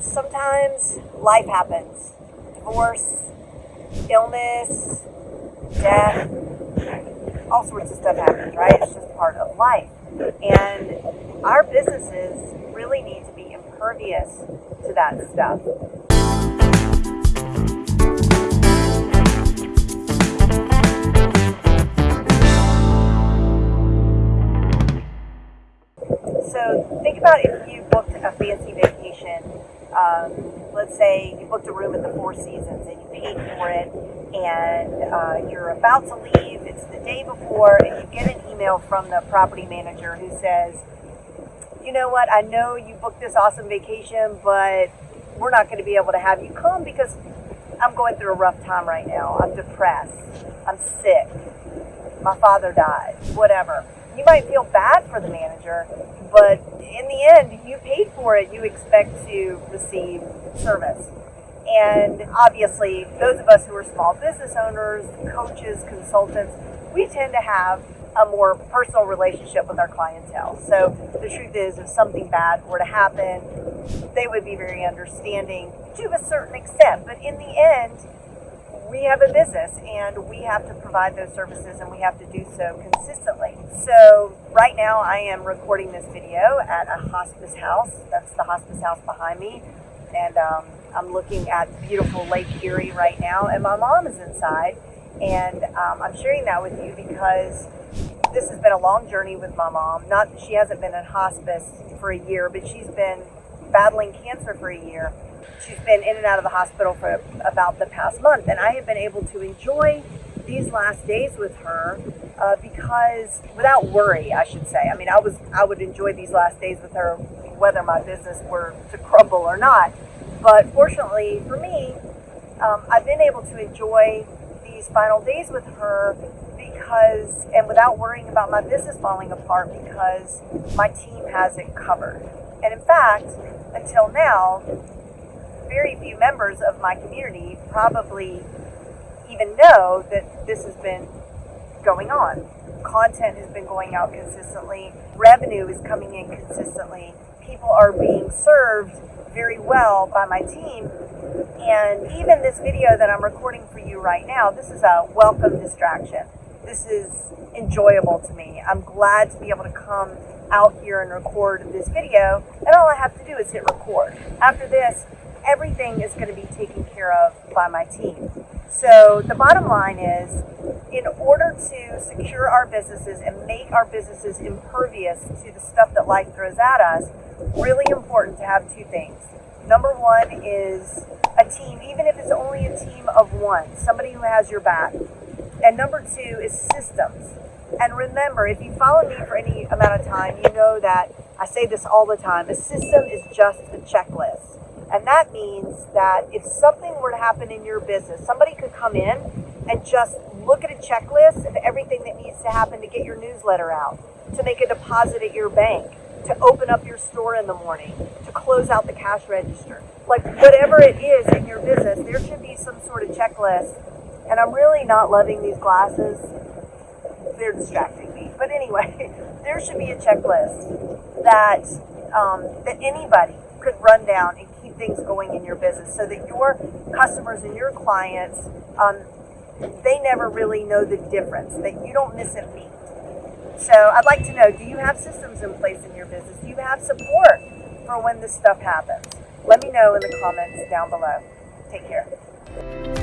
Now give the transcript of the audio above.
sometimes life happens divorce, illness, death, all sorts of stuff happens, right? It's just part of life. And our businesses really need to be impervious to that stuff. So think about if you booked a fancy vacation. Um, let's say you booked a room at the Four Seasons and you paid for it, and uh, you're about to leave. It's the day before, and you get an email from the property manager who says, "You know what? I know you booked this awesome vacation, but we're not going to be able to have you come because I'm going through a rough time right now. I'm depressed. I'm sick. My father died. Whatever." You might feel bad for the manager, but in the end, you paid for it. You expect to receive service. And obviously, those of us who are small business owners, coaches, consultants, we tend to have a more personal relationship with our clientele. So the truth is, if something bad were to happen, they would be very understanding to a certain extent. But in the end, have a business and we have to provide those services and we have to do so consistently. So right now I am recording this video at a hospice house. That's the hospice house behind me. And um, I'm looking at beautiful Lake Erie right now and my mom is inside. And um, I'm sharing that with you because this has been a long journey with my mom. Not she hasn't been in hospice for a year, but she's been battling cancer for a year she's been in and out of the hospital for about the past month, and I have been able to enjoy these last days with her uh, because without worry, I should say. I mean, I was I would enjoy these last days with her whether my business were to crumble or not. But fortunately for me, um, I've been able to enjoy these final days with her because, and without worrying about my business falling apart because my team has it covered. And in fact, until now, very few members of my community probably even know that this has been going on. Content has been going out consistently, revenue is coming in consistently, people are being served very well by my team. And even this video that I'm recording for you right now, this is a welcome distraction. This is enjoyable to me. I'm glad to be able to come out here and record this video, and all I have to do is hit record. After this, everything is going to be taken care of by my team. So the bottom line is, in order to secure our businesses and make our businesses impervious to the stuff that life throws at us, really important to have two things. Number one is a team, even if it's only a team of one, somebody who has your back. And number two is systems. And remember, if you follow me for any amount of time, you know that I say this all the time a system is just a checklist. And that means that if something were to happen in your business, somebody could come in and just look at a checklist of everything that needs to happen to get your newsletter out, to make a deposit at your bank, to open up your store in the morning, to close out the cash register. Like whatever it is in your business, there should be some sort of checklist. And I'm really not loving these glasses. They're distracting me. But anyway, there should be a checklist that um, that anybody could run down and things going in your business so that your customers and your clients, um, they never really know the difference, that you don't miss a beat. So I'd like to know, do you have systems in place in your business? Do you have support for when this stuff happens? Let me know in the comments down below. Take care.